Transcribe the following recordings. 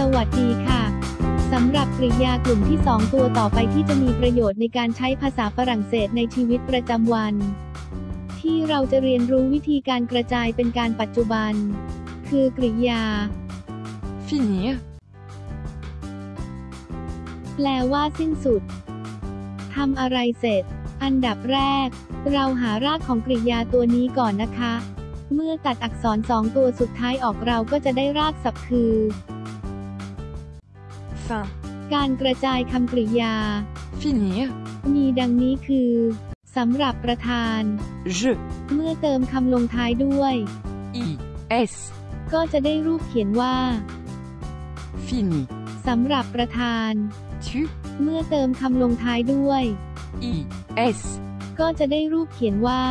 สวัสดีค่ะ สำหรับกริยากลุ่มที่ 2 ตัวต่อไปที่จะมีประโยชน์ในการใช้ภาษาฝรั่งเศสในชีวิตประจำวัน ที่เราจะเรียนรู้วิธีการกระจายเป็นการปัจจุบัน คือกริยา finir, แปลว่าสิ้นสุดทำอะไรเสร็จ อันดับแรก เราหารากของกริยาตัวนี้ก่อนนะคะ เมื่อตัดอักษรสองตัวสุดท้ายออกเราก็จะได้รากศัพท์คือ fin, การกระจายคำกริยา finir, มีดังนี้คือสำหรับประธาน je, เมื่อเติมคำลงท้ายด้วย i, s, ก็จะได้รูปเขียนว่า fini, สำหรับประธาน tu, เมื่อเติมคำลงท้ายด้วย i, s, ก็จะได้รูปเขียนว่า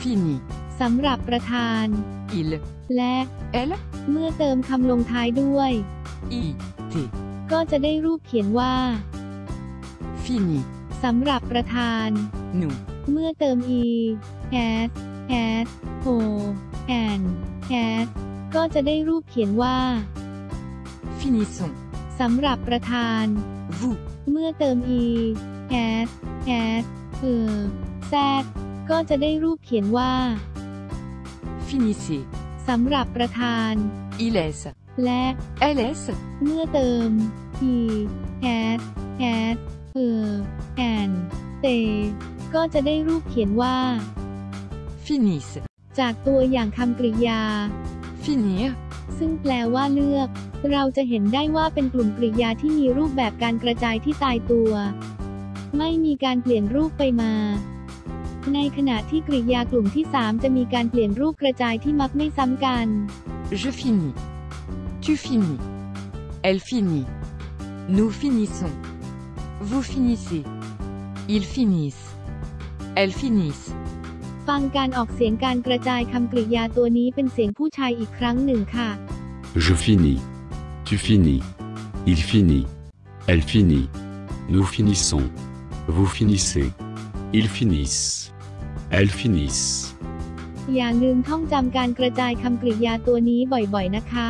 fini, สำหรับประธาน il, และ elle, เมื่อเติมคำลงท้ายด้วย i, t, ก็จะได้รูปเขียนว่า fini, สำหรับประธาน nous, เมื่อเติม e has has o and has ก็จะได้รูปเขียนว่า finissons, สำหรับประธาน vous, เมื่อเติม e has has เออ z ก็จะได้รูปเขียนว่า finissez, สำหรับประธาน il s, และ ls, เมื่อเติม he has has เออ and they ก็จะได้รูปเขียนว่า finissent, จากตัวอย่างคำกริยา finir, ซึ่งแปลว่าเลือก เราจะเห็นได้ว่าเป็นกลุ่มกริยาที่มีรูปแบบการกระจายที่ตายตัว ไม่มีการเปลี่ยนรูปไปมา ในขณะที่กริยากลุ่มที่ 3 จะมีการเปลี่ยนรูปกระจายที่มักไม่ซ้ำกัน je finis, tu finis, elle finit, nous finissons, vous finissez, ils finissent, elles finissent, ฟังการออกเสียงการกระจายคำกริยาตัวนี้เป็นเสียงผู้ชายอีกครั้งหนึ่งค่ะ Je finis. Tu finis. Il finit. Elle finit. Nous finissons. Vous finissez. Ils finissent. Elles finissent. อย่าลืมท่องจำการกระจายคำกริยาตัวนี้บ่อยๆนะคะ